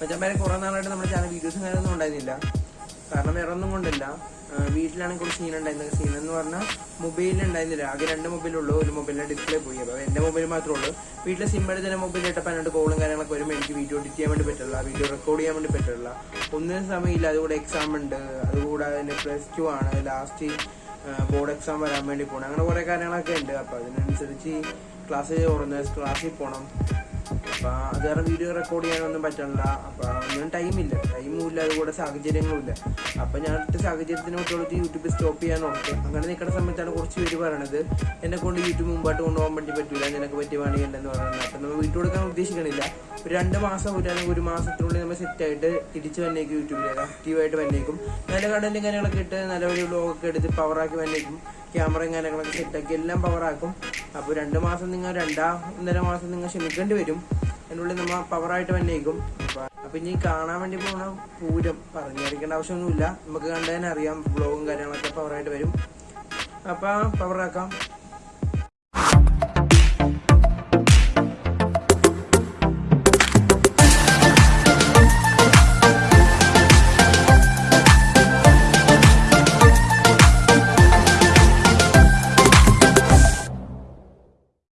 മച്ചാമ്പാരെ കുറെ നാളായിട്ട് നമ്മുടെ ചാനൽ വീഡിയോസും കാര്യമൊന്നും ഉണ്ടായിരുന്നില്ല. കാരണം വേറെ ഒന്നും കൊണ്ടല്ല. വീട്ടിലാണെങ്കിൽ കുറച്ച് സീൻ ഉണ്ടായിരുന്നത് സീൻ എന്ന് പറഞ്ഞാൽ മൊബൈലിൽ ഉണ്ടായിരുന്നില്ല. ആകെ രണ്ട് മൊബൈലുള്ളൂ ഒരു മൊബൈലിന്റെ ഡിസ്പ്ലേ പോയി. അപ്പോൾ എന്റെ മൊബൈൽ മാത്രമേ ഉള്ളൂ. വീട്ടിലെ സിം തന്നെ മൊബൈൽ ഇട്ടപ്പോൾ അതിനോട് കോളും കാര്യങ്ങളൊക്കെ വരുമ്പോൾ എനിക്ക് വീഡിയോ എഡിറ്റ് ചെയ്യാൻ വേണ്ടി പറ്റില്ല വീഡിയോ റെക്കോർഡ് ചെയ്യാൻ വേണ്ടി പറ്റില്ല ഒന്നിനും സമയമില്ല. അതുകൂടെ എക്സാം ഉണ്ട്. അതുകൂടാതെ അതിന് പ്ലസ് ടു ആണ്. ലാസ്റ്റ് ബോർഡ് എക്സാം വരാൻ വേണ്ടി പോകണം അങ്ങനെ കുറേ കാര്യങ്ങളൊക്കെ ഉണ്ട്. അപ്പോൾ അതിനനുസരിച്ച് ക്ലാസ് തുറന്ന് ക്ലാസ്സിൽ പോകണം അപ്പൊ അത് കാരണം വീഡിയോ റെക്കോർഡ് ചെയ്യാനൊന്നും പറ്റണില്ല. അപ്പൊ ഒന്നും ടൈമില്ല ടൈമും ഇല്ല. അതുകൂടെ സാഹചര്യങ്ങളും ഇല്ല. അപ്പോൾ ഞാൻ ഒറ്റ സാഹചര്യത്തിന് ഒട്ടുകൊടുത്ത് യൂട്യൂബ് സ്റ്റോപ്പ് ചെയ്യാൻ ഓർത്ത് അങ്ങനെ നിൽക്കുന്ന സമയത്താണ് കുറച്ച് പേര് പറയണത് എന്നെ കൊണ്ട് യൂട്യൂബ് മുമ്പായിട്ട് കൊണ്ടുപോകാൻ വേണ്ടി പറ്റൂല. നിനക്ക് പറ്റിയ പണിയല്ലെന്ന് പറയുന്നത് അപ്പൊ നമ്മൾ വീട്ടിൽ കൊടുക്കാൻ ഉദ്ദേശിക്കണില്ല. ഒരു രണ്ട് മാസം ഒരു അല്ലെങ്കിൽ ഒരു മാസത്തിനുള്ളിൽ നമ്മൾ സെറ്റായിട്ട് തിരിച്ച് വന്നേക്കും യൂട്യൂബിലേക്ക് ആക്റ്റീവായിട്ട് വന്നേക്കും. നല്ല കണ്ടന്റും കാര്യങ്ങളൊക്കെ ഇട്ട് നല്ല ഒരു ബ്ലോഗൊക്കെ എടുത്ത് പവറാക്കി വന്നേക്കും. ക്യാമറയും കാര്യങ്ങളൊക്കെ സെറ്റാക്കി എല്ലാം പവറാക്കും അപ്പോൾ രണ്ട് മാസം നിങ്ങൾ രണ്ടാ ഒന്നര മാസം നിങ്ങൾ ക്ഷമിക്കേണ്ടി വരും. അതിനുള്ളിൽ നമ്മൾ പവറായിട്ട് വന്നേക്കും അപ്പൊ ഇനി കാണാൻ വേണ്ടി പോണ പൂരം പറഞ്ഞറിയിക്കേണ്ട ആവശ്യമൊന്നുമില്ല. നമുക്ക് കണ്ടതിനെ അറിയാം ബ്ലോഗും കാര്യങ്ങളൊക്കെ പവറായിട്ട് വരും. അപ്പം പവറാക്കാം